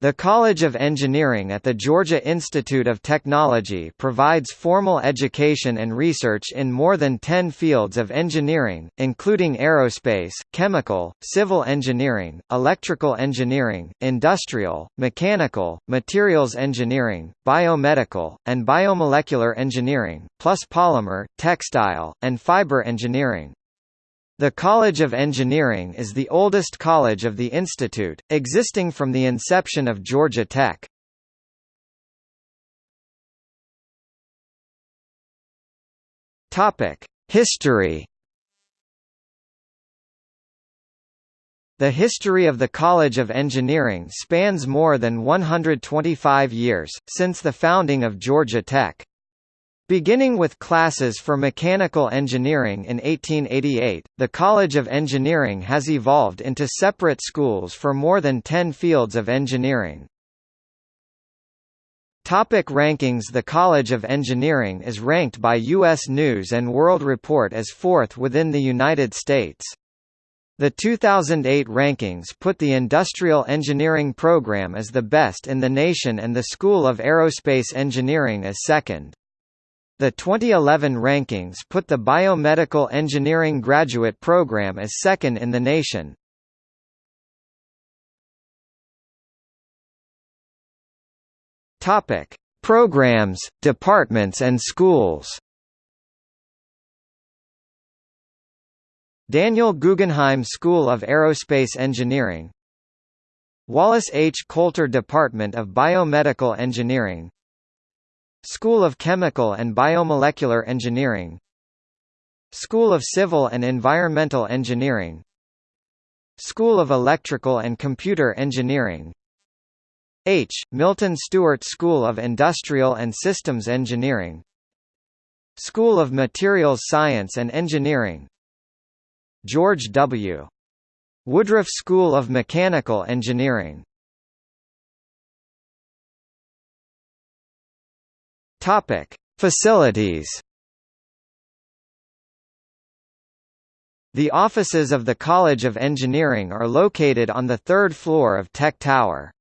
The College of Engineering at the Georgia Institute of Technology provides formal education and research in more than 10 fields of engineering, including aerospace, chemical, civil engineering, electrical engineering, industrial, mechanical, materials engineering, biomedical, and biomolecular engineering, plus polymer, textile, and fiber engineering. The College of Engineering is the oldest college of the institute, existing from the inception of Georgia Tech. History The history of the College of Engineering spans more than 125 years, since the founding of Georgia Tech. Beginning with classes for mechanical engineering in 1888, the College of Engineering has evolved into separate schools for more than 10 fields of engineering. Topic rankings The College of Engineering is ranked by U.S. News & World Report as fourth within the United States. The 2008 rankings put the Industrial Engineering program as the best in the nation and the School of Aerospace Engineering as second. The 2011 rankings put the Biomedical Engineering graduate program as second in the nation. Topic: Programs, departments and schools. Daniel Guggenheim School of Aerospace Engineering Wallace H. Coulter Department of Biomedical Engineering School of Chemical and Biomolecular Engineering. School of Civil and Environmental Engineering. School of Electrical and Computer Engineering. H. Milton Stewart School of Industrial and Systems Engineering. School of Materials Science and Engineering. George W. Woodruff School of Mechanical Engineering Topic: Facilities. The offices of the College of Engineering are located on the third floor of Tech Tower.